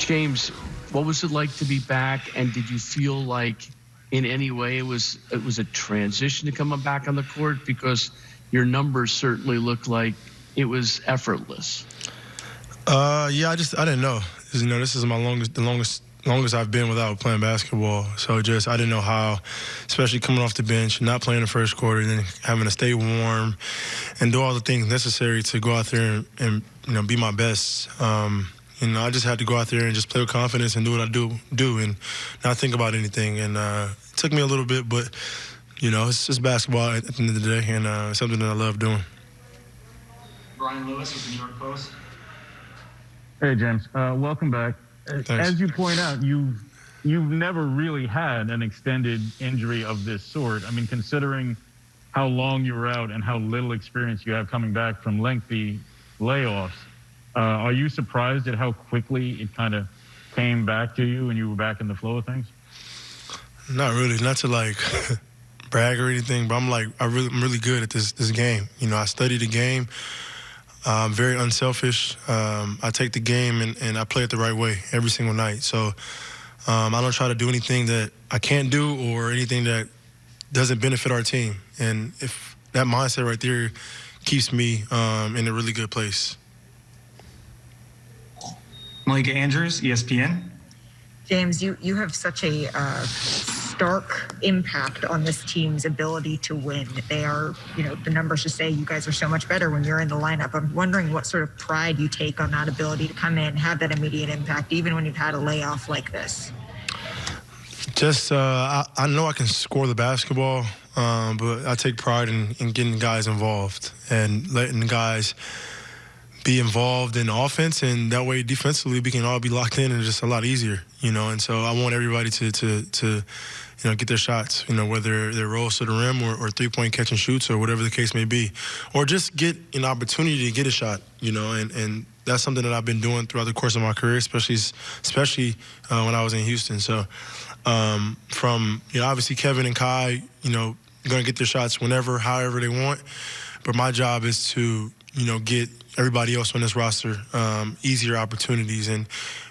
James, what was it like to be back? And did you feel like in any way it was it was a transition to coming back on the court because your numbers certainly looked like it was effortless. Uh, yeah, I just I didn't know. You know, this is my longest the longest longest I've been without playing basketball. So just I didn't know how, especially coming off the bench, not playing the first quarter, and then having to stay warm and do all the things necessary to go out there and, and you know be my best. Um, you know, I just had to go out there and just play with confidence and do what I do do and not think about anything. And uh, it took me a little bit, but you know, it's just basketball at the end of the day, and uh, something that I love doing. Brian Lewis with the New York Post. Hey, James. Uh, welcome back. Thanks. As you point out, you've you've never really had an extended injury of this sort. I mean, considering how long you were out and how little experience you have coming back from lengthy layoffs, are you surprised at how quickly it kind of came back to you and you were back in the flow of things? Not really, not to like brag or anything, but I'm like I really, I'm really good at this this game. You know, I study the game. I'm very unselfish. Um, I take the game and, and I play it the right way every single night. So um, I don't try to do anything that I can't do or anything that doesn't benefit our team. And if that mindset right there keeps me um, in a really good place. Malika Andrews, ESPN. James, you, you have such a uh, stark impact on this team's ability to win. They are, you know, the numbers just say you guys are so much better when you're in the lineup. I'm wondering what sort of pride you take on that ability to come in, have that immediate impact, even when you've had a layoff like this. Just, uh, I, I know I can score the basketball, um, but I take pride in, in getting guys involved and letting guys be involved in offense, and that way defensively we can all be locked in and just a lot easier, you know. And so I want everybody to to to you know get their shots, you know, whether they're rolls to the rim or, or three point catch and shoots or whatever the case may be, or just get an opportunity to get a shot, you know. And and that's something that I've been doing throughout the course of my career, especially especially uh, when I was in Houston. So um, from you know obviously Kevin and Kai, you know, going to get their shots whenever, however they want. But my job is to you know get everybody else on this roster um, easier opportunities. And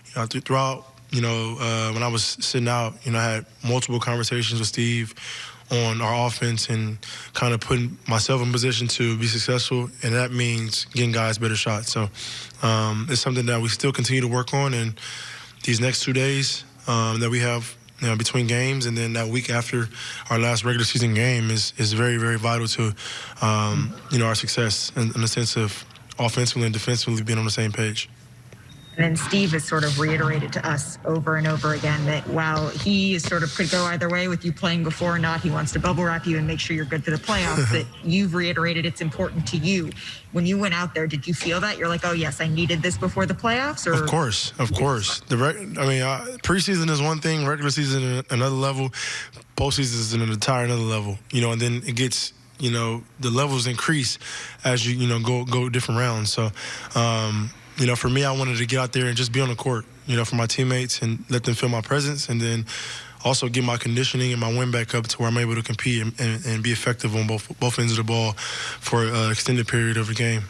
you know, th- throughout, you know, uh, when I was sitting out, you know, I had multiple conversations with Steve on our offense and kind of putting myself in position to be successful, and that means getting guys better shots. So um, it's something that we still continue to work on, and these next two days um, that we have you know, between games, and then that week after our last regular season game is is very very vital to um, you know our success in, in the sense of offensively and defensively being on the same page. And then Steve has sort of reiterated to us over and over again that while he is sort of could go either way with you playing before or not, he wants to bubble wrap you and make sure you're good for the playoffs. that you've reiterated it's important to you. When you went out there, did you feel that you're like, oh yes, I needed this before the playoffs? Or Of course, of course. The reg- I mean, uh, preseason is one thing, regular season another level, postseason is an entire another level. You know, and then it gets you know the levels increase as you you know go go different rounds. So, um, you know, for me, I wanted to get out there and just be on the court, you know, for my teammates and let them feel my presence, and then also get my conditioning and my win back up to where I'm able to compete and, and, and be effective on both both ends of the ball for an extended period of the game.